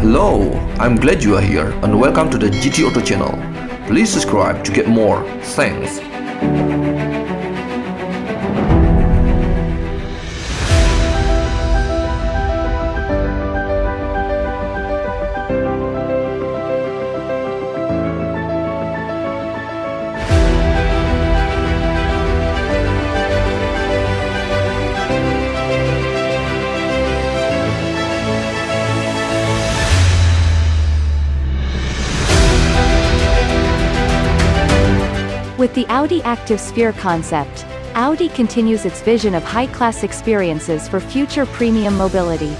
Hello, I'm glad you are here and welcome to the GT Auto channel. Please subscribe to get more. Thanks. With the Audi Active Sphere concept, Audi continues its vision of high-class experiences for future premium mobility.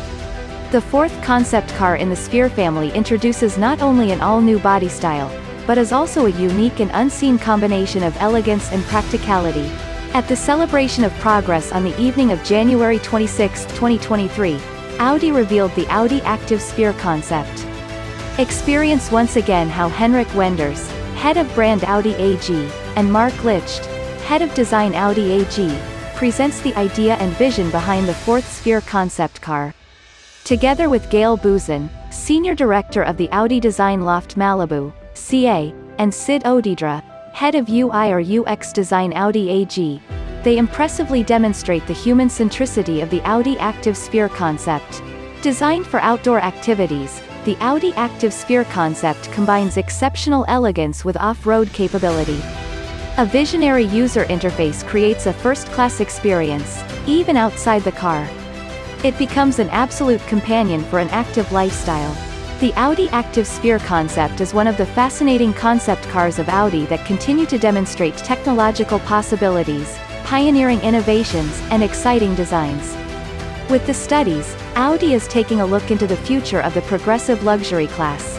The fourth concept car in the Sphere family introduces not only an all-new body style, but is also a unique and unseen combination of elegance and practicality. At the celebration of progress on the evening of January 26, 2023, Audi revealed the Audi Active Sphere concept. Experience once again how Henrik Wenders, head of brand Audi AG, and Marc Lichte, head of design Audi AG, presents the idea and vision behind the fourth Sphere concept car. Together with Gael Buzyn, senior director of the Audi Design Loft Malibu, CA, and Sid Odedra, head of UI or UX design Audi AG, they impressively demonstrate the human centricity of the Audi Active Sphere concept. Designed for outdoor activities, the Audi Active Sphere concept combines exceptional elegance with off-road capability. A visionary user interface creates a first-class experience, even outside the car. It becomes an absolute companion for an active lifestyle. The Audi Active Sphere concept is one of the fascinating concept cars of Audi that continue to demonstrate technological possibilities, pioneering innovations, and exciting designs. With the studies, Audi is taking a look into the future of the progressive luxury class.